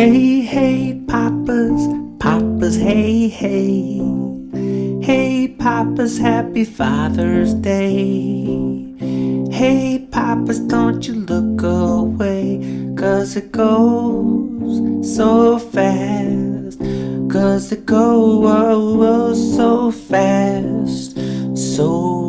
Hey, hey, Papas, Papas, hey, hey. Hey, Papas, happy Father's Day. Hey, Papas, don't you look away, cause it goes so fast. Cause it goes oh, oh, so fast, so